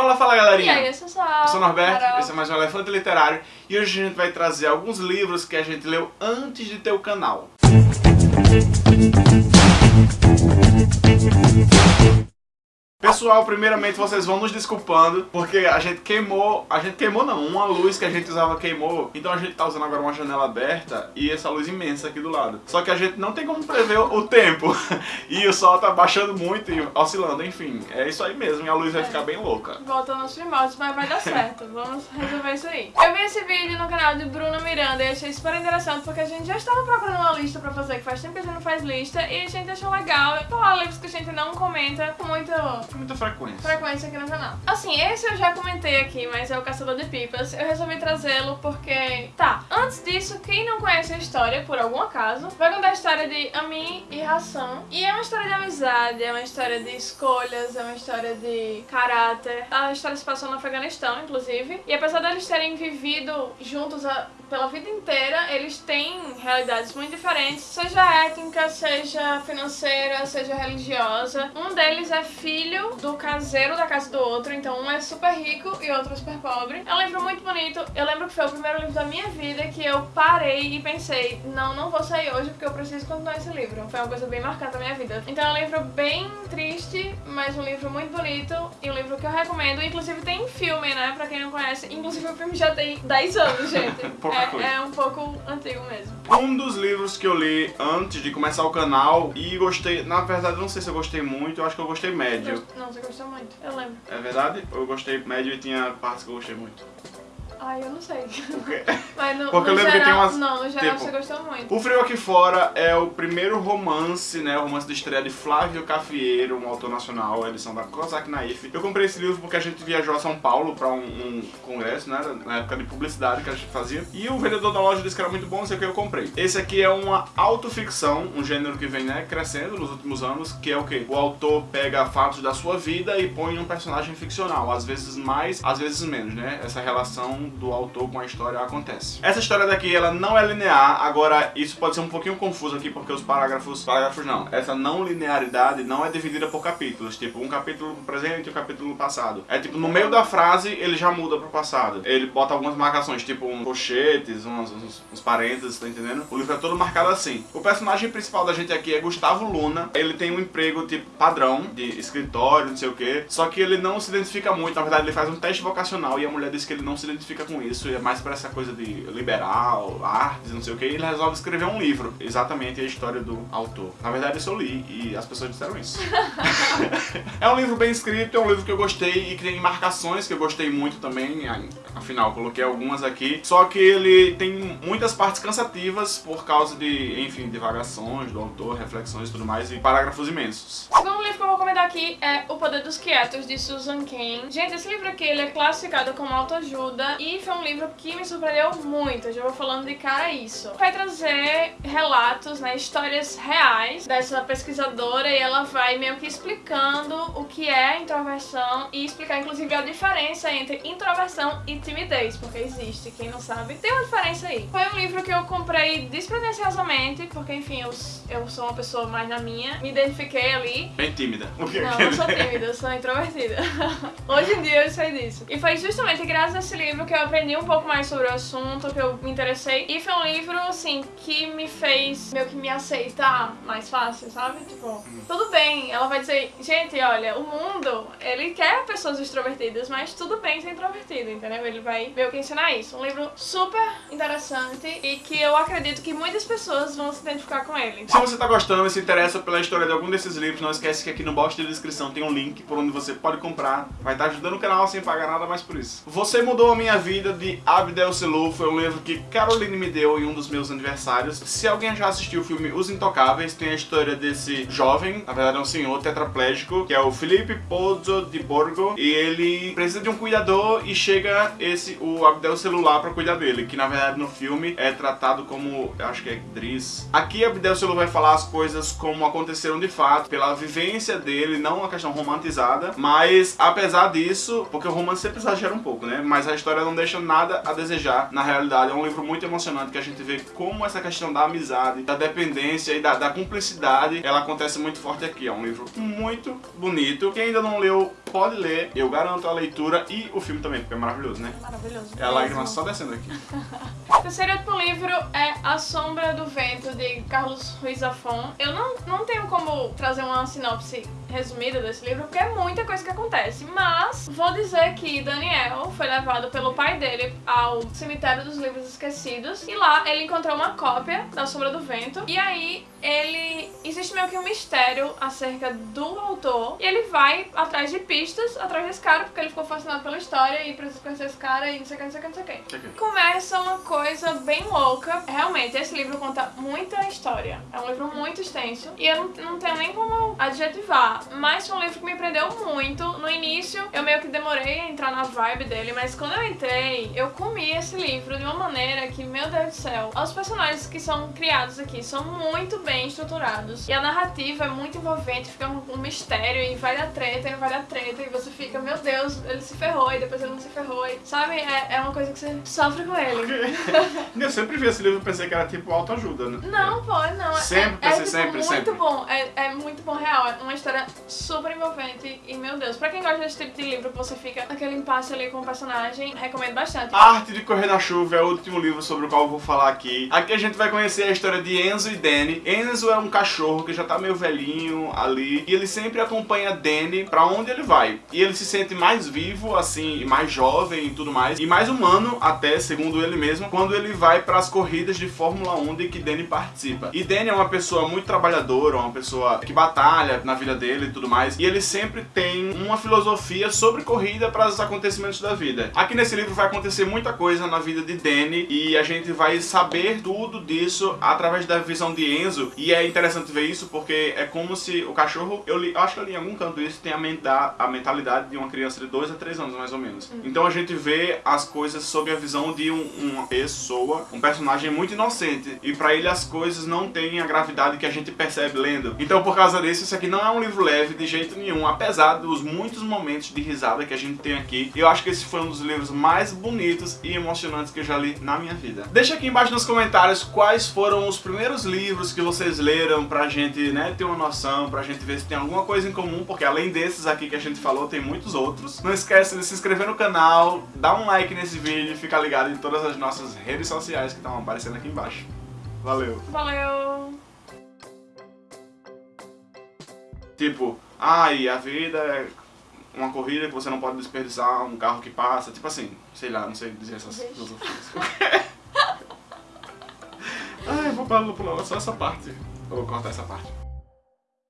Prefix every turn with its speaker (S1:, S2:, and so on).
S1: Fala, fala galerinha!
S2: E aí, eu sou Sal.
S1: Eu sou o Norberto,
S2: Carol.
S1: esse é mais um Elefante Literário e hoje a gente vai trazer alguns livros que a gente leu antes de ter o canal. Pessoal, primeiramente vocês vão nos desculpando, porque a gente queimou, a gente queimou não, uma luz que a gente usava queimou, então a gente tá usando agora uma janela aberta e essa luz imensa aqui do lado. Só que a gente não tem como prever o tempo, e o sol tá baixando muito e oscilando, enfim, é isso aí mesmo, e a luz vai ficar bem louca.
S2: Voltando aos primórdios, mas vai dar certo. Vamos resolver isso aí. Eu vi esse vídeo no canal de Bruna Miranda e achei super interessante porque a gente já estava procurando uma lista pra fazer, que faz tempo que a gente não faz lista, e a gente achou legal falar livros que a gente não comenta com muito
S1: Com muita frequência.
S2: frequência aqui no canal. Assim, esse eu já comentei aqui, mas é o Caçador de Pipas. Eu resolvi trazê-lo porque... Tá, antes disso, quem não conhece a história, por algum acaso, vai contar a história de Amin e Hassan. E é uma história de amizade, é uma história de escolhas, é uma história de caráter. A história se passou no Afeganistão, inclusive. E apesar deles terem vivido juntos a- pela vida inteira, eles têm realidades muito diferentes, seja étnica, seja financeira, seja religiosa. Um deles é filho do caseiro da casa do outro, então um é super rico e outro é super pobre. É um livro muito bonito. Eu lembro que foi o primeiro livro da minha vida que eu parei e pensei, não, não vou sair hoje porque eu preciso continuar esse livro. Foi uma coisa bem marcante na minha vida. Então é um livro bem triste, mas um livro muito bonito e um livro que eu recomendo. Inclusive tem filme, né, pra quem não conhece. Inclusive o filme já tem 10 anos, gente. É, é um pouco antigo mesmo.
S1: Um dos livros que eu li antes de começar o canal e gostei, na verdade não sei se eu gostei muito, eu acho que eu gostei médio.
S2: Não, você gostou muito. Eu lembro.
S1: É verdade? Eu gostei médio e tinha partes que eu gostei muito.
S2: Ai, eu não sei. Mas no,
S1: Porque
S2: no
S1: eu lembro que
S2: geral,
S1: tem umas-
S2: Não, no geral
S1: tipo-
S2: você gostou muito.
S1: O Frio Aqui Fora é o primeiro romance, né? O romance de estreia de Flávio Cafieiro, um autor nacional, edição da Kozak Naif. Eu comprei esse livro porque a gente viajou a São Paulo pra um, um congresso, né? Na época de publicidade que a gente fazia. E o vendedor da loja disse que era muito bom, não sei o que eu comprei. Esse aqui é uma autoficção, um gênero que vem né, crescendo nos últimos anos, que é o quê? O autor pega fatos da sua vida e põe um personagem ficcional. Às vezes mais, às vezes menos, né? Essa relação do autor com a história acontece. Essa história daqui, ela não é linear, agora isso pode ser um pouquinho confuso aqui, porque os parágrafos, parágrafos não, essa não linearidade não é dividida por capítulos, tipo um capítulo presente e um capítulo passado. É tipo, no meio da frase, ele já muda pro passado. Ele bota algumas marcações, tipo um colchetes, uns, uns, uns parênteses, tá entendendo? O livro é todo marcado assim. O personagem principal da gente aqui é Gustavo Luna, ele tem um emprego tipo padrão, de escritório, não sei o que, só que ele não se identifica muito, na verdade ele faz um teste vocacional e a mulher diz que ele não se identifica com isso, e é mais pra essa coisa de liberal, artes, não sei o que, e ele resolve escrever um livro, exatamente a história do autor. Na verdade isso eu li e as pessoas disseram isso. é um livro bem escrito, é um livro que eu gostei e que tem marcações que eu gostei muito também, afinal coloquei algumas aqui, só que ele tem muitas partes cansativas por causa de, enfim, divagações do autor, reflexões e tudo mais, e parágrafos imensos.
S2: O segundo livro que eu vou comentar aqui é O Poder dos Quietos, de Susan Cain. Gente, esse livro aqui ele é classificado como autoajuda e foi um livro que me surpreendeu muito. Eu já vou falando de cara isso. Vai trazer relatos, né, histórias reais dessa pesquisadora e ela vai meio que explicando o que é introversão e explicar inclusive a diferença entre introversão e timidez, porque existe, quem não sabe, tem uma diferença aí. Foi um livro que eu comprei despretensiosamente, porque enfim, eu, eu sou uma pessoa mais na minha, me identifiquei ali
S1: Bem tímida.
S2: Não, não sou tímida, eu sou introvertida. Hoje em dia eu sei disso. E foi justamente graças a esse livro que eu aprendi um pouco mais sobre o assunto, que eu me interessei. E foi um livro, assim, que me fez meio que me aceitar mais fácil, sabe? Tipo, tudo bem. Ela vai dizer, gente, olha, o mundo, ele quer pessoas extrovertidas, mas tudo bem ser introvertido, entendeu? Ele vai meio que ensinar isso. Um livro super interessante e que eu acredito que muitas pessoas vão se identificar com ele.
S1: Se você tá gostando e se interessa pela história de algum desses livros, não esquece que aqui no box de descrição tem um link por onde você pode comprar. Vai estar ajudando o canal sem pagar nada mais por isso. Você Mudou a Minha Vida, de Abdel Selu, foi um livro que Caroline me deu em um dos meus aniversários. Se alguém já assistiu o filme Os Intocáveis, tem a história desse jovem, na verdade é um senhor tetraplégico, que é o Felipe Pozzo de Borgo, e ele precisa de um cuidador e chega esse, o Abdel Celular pra cuidar dele, que na verdade no filme é tratado como, acho que é Driz. Aqui Abdel Selu vai falar as coisas como aconteceram de fato, pela vivência dele, não uma questão romantizada, mas apesar disso, porque o romance sempre exagera um pouco, né? Mas a história não deixa nada a desejar na realidade. É um livro muito emocionante que a gente vê como essa questão da amizade, da dependência e da, da cumplicidade, ela acontece muito forte aqui. É um livro muito bonito. Quem ainda não leu, pode ler. Eu garanto a leitura e o filme também, porque é maravilhoso, né?
S2: Maravilhoso.
S1: É a lágrima só descendo aqui.
S2: O terceiro último livro é A Sombra do Vento, de Carlos Ruiz Zafón. Eu não, não tenho como trazer uma sinopse resumida desse livro, porque é muita coisa que acontece. Mas vou dizer que Daniel foi levado pelo pai dele ao cemitério dos livros esquecidos e lá ele encontrou uma cópia da Sombra do Vento. E aí ele existe meio que um mistério acerca do autor e ele vai atrás de pistas atrás desse cara porque ele ficou fascinado pela história e precisa conhecer esse cara e não sei o que, não sei o que, não sei o que. Começa uma coisa bem louca. Realmente, esse livro conta muita história. É um livro muito extenso e eu não, não tenho nem como adjetivar, mas foi um livro que me prendeu muito. No início, eu meio que demorei a entrar na vibe dele, mas quando eu entrei, eu comi esse livro de uma maneira que, meu Deus do céu, os personagens que são criados aqui são muito bem estruturados e a narrativa é muito envolvente, fica um, um mistério e vai dar treta e não vai dar treta e você fica, meu Deus, ele se ferrou e depois ele não se ferrou, e, sabe? É, é uma coisa que você sofre com ele.
S1: Eu sempre vi esse livro e pensei que era tipo autoajuda, né?
S2: Não, pô, não.
S1: Sempre
S2: é, é, tipo,
S1: sempre,
S2: muito
S1: sempre.
S2: bom. É, é muito bom, real. É uma história super envolvente. E, meu Deus, pra quem gosta desse tipo de livro, você fica naquele impasse ali com o personagem, recomendo bastante.
S1: A Arte de Correr na Chuva é o último livro sobre o qual eu vou falar aqui. Aqui a gente vai conhecer a história de Enzo e Danny. Enzo é um cachorro que já tá meio velhinho ali e ele sempre acompanha Danny pra onde ele vai. E ele se sente mais vivo, assim, e mais jovem e tudo mais, e mais humano até, segundo ele mesmo, quando ele vai pras corridas de Fórmula 1 de que Danny participa. E Danny é uma pessoa muito trabalhadora, uma pessoa que batalha na vida dele e tudo mais, e ele sempre tem uma filosofia sobre corrida para os acontecimentos da vida. Aqui nesse livro vai acontecer muita coisa na vida de Danny e a gente vai saber tudo disso através da visão de Enzo. E é interessante ver isso porque é como se o cachorro, eu, li, eu acho que eu li em algum canto isso, tem a, menta, a mentalidade de uma criança de 2 a 3 anos mais ou menos. Então a gente vê as coisas sob a visão de um- uma pessoa, um personagem muito inocente. E pra ele as coisas não têm a gravidade que a gente percebe lendo. Então por causa disso, isso aqui não é um livro leve de jeito nenhum, apesar dos muitos momentos de risada que a gente tem aqui. Eu acho que esse foi um dos livros mais bonitos e emocionantes que eu já li na minha vida. Deixa aqui embaixo nos comentários quais foram os primeiros livros que vocês leram pra gente, né, ter uma noção, pra gente ver se tem alguma coisa em comum, porque além desses aqui que a gente falou, tem muitos outros. Não esquece de se inscrever no canal, dar um like nesse vídeo e ficar ligado em todas as nossas redes sociais que estão aparecendo aqui embaixo. Valeu!
S2: Valeu!
S1: Tipo, ai, a vida é uma corrida que você não pode desperdiçar um carro que passa, tipo assim, sei lá, não sei dizer essas filosofias. ai, vou pular, vou pular só essa parte. Vou cortar essa parte.